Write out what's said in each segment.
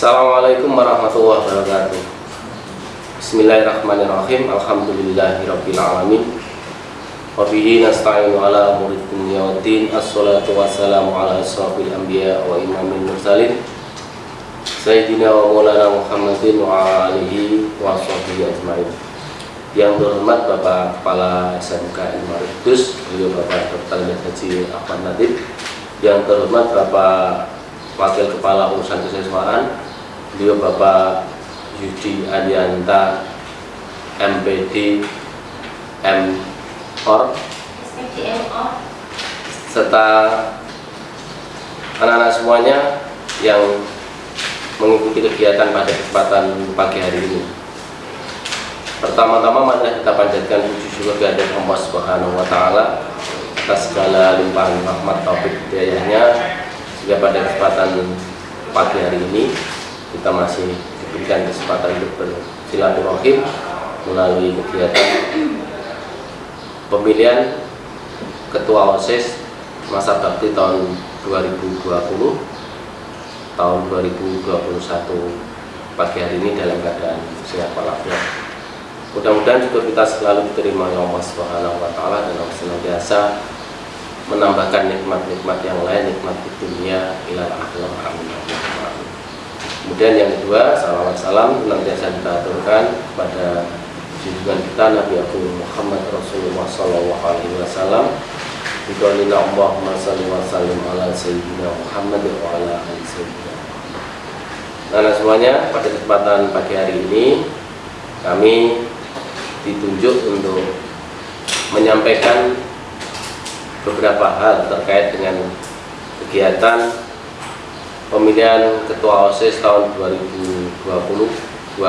Assalamualaikum warahmatullahi wabarakatuh. Bismillahirrahmanirrahim. Alhamdulillahirrabbilalamin Wabihi nasta'inu ala murid dunia wa din. Assalatu wassalamu ala asrafil anbiya wa imamil mursalin. Sayyidina wa maulana Muhammadin wa alihi wa sahbihi ajma'in. Yang terhormat Bapak Kepala SMK Ilmaridus Beliau Bapak Dr. Haji Ahmad Nadib. Yang terhormat Bapak Wakil Kepala Urusan Kesehatan beliau Bapak Yudi Adianta MPD M Or serta anak-anak semuanya yang mengikuti kegiatan pada kesempatan pagi hari ini. Pertama-tama mari kita panjatkan puji syukur kehadirat Allah Subhanahu wa taala atas segala limpahan rahmat taufik hidayahnya sehingga pada kesempatan pagi hari ini kita masih diberikan kesempatan untuk bersilaturahim melalui kegiatan pemilihan ketua OSIS masa bakti tahun 2020 tahun 2021 pagi hari ini dalam keadaan sehat walafiat. Mudah-mudahan juga kita selalu diterima oleh Allah Subhanahu wa taala dan Allah senantiasa menambahkan nikmat-nikmat yang lain nikmat di dunia ila akhirah. Amin kemudian yang kedua salawat salam senantiasa kita aturkan pada junjungan kita Nabi Abu Muhammad Rasulullah Sallallahu Alaihi Wasallam. Bikaulina Allahumma salli wa sallim ala Sayyidina Muhammad wa ala ali Sayyidina Nah semuanya pada kesempatan pagi hari ini kami ditunjuk untuk menyampaikan beberapa hal terkait dengan kegiatan pemilihan ketua OSIS tahun 2020-2021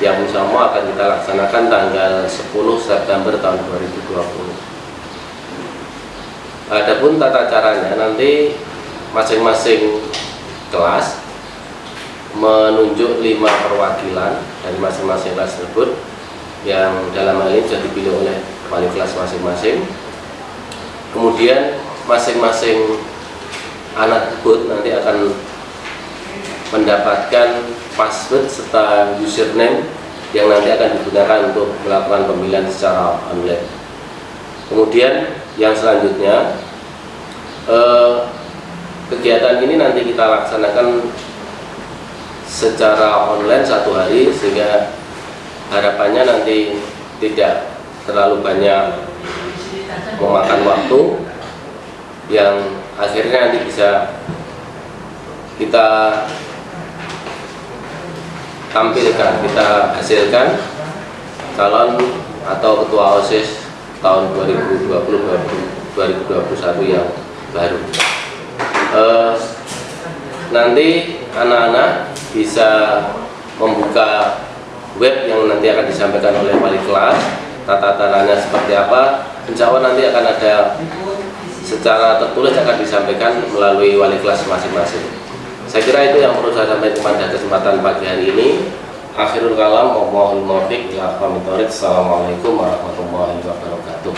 yang sama akan kita laksanakan tanggal 10 September tahun 2020 Adapun tata caranya nanti masing-masing kelas menunjuk lima perwakilan dari masing-masing kelas tersebut yang dalam hal ini sudah dipilih oleh wali kelas masing-masing. Kemudian masing-masing anak tersebut nanti akan mendapatkan password serta username yang nanti akan digunakan untuk melakukan pemilihan secara online. Kemudian yang selanjutnya eh, kegiatan ini nanti kita laksanakan secara online satu hari sehingga harapannya nanti tidak terlalu banyak memakan waktu yang akhirnya nanti bisa kita tampilkan, kita hasilkan calon atau ketua OSIS tahun 2020-2021 yang baru. Eh, nanti anak-anak bisa membuka web yang nanti akan disampaikan oleh wali kelas tata caranya seperti apa. Insya Allah nanti akan ada secara tertulis akan disampaikan melalui wali kelas masing-masing. Saya kira itu yang perlu saya sampaikan pada kesempatan pagi hari ini. Akhirul kalam mohon muwaffiq ya Assalamualaikum warahmatullahi wabarakatuh